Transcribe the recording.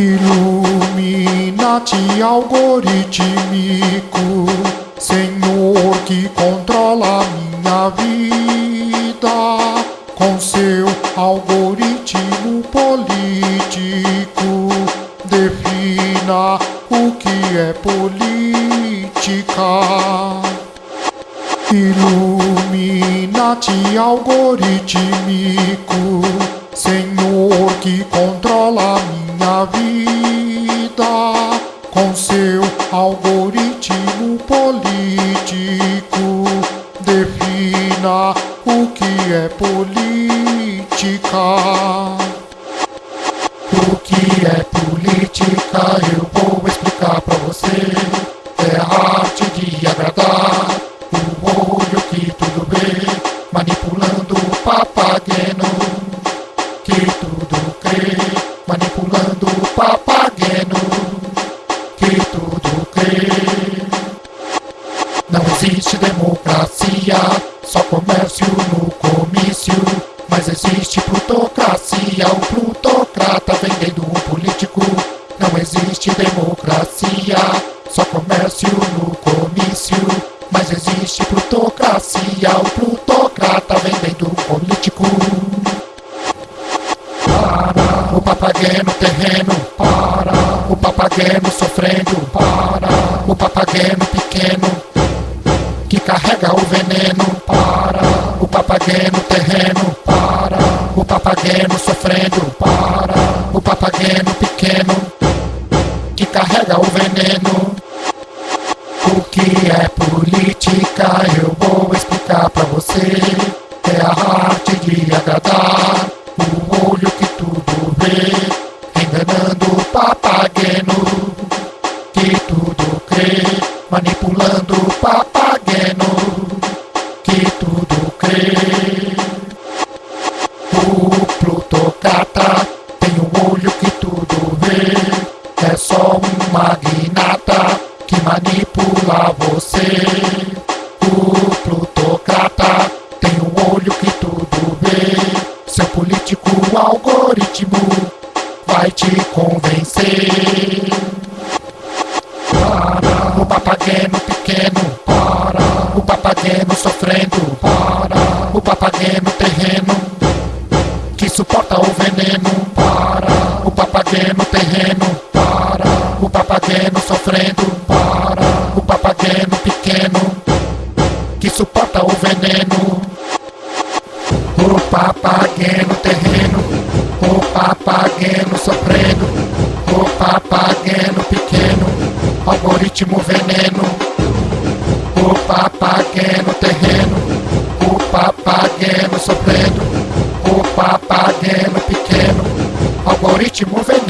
Illuminati algorítmico, Senhor que controla minha vida, com seu algoritmo político, defina o que é política. Illuminati algorítmico, Senhor que controla minha vida, com seu algoritmo político, defina o que é política. O que é política eu papageno que tudo crê. Não existe democracia, só comércio no comício. Mas existe plutocracia, o plutocrata vendendo o político. Não existe democracia, só comércio no o papageno sofrendo, para o papageno pequeno que carrega o veneno para o papageno terreno, para o papageno sofrendo, para o papageno pequeno que carrega o veneno. O que é política eu vou explicar pra você. Papageno que tudo crê. O plutocrata tem um olho que tudo vê, é só um magnata que manipula você. O plutocrata tem um olho que tudo vê, seu político algoritmo vai te convencer. Para o papageno para o papageno sofrendo, para o papageno terreno que suporta o veneno, para o papageno terreno, para o papageno sofrendo, para o papageno pequeno que suporta o veneno. O papageno terreno, o papageno sofrendo, o papageno pequeno, algoritmo veneno. O papageno terreno, o papageno sofrendo, o papageno pequeno, algoritmo veneno.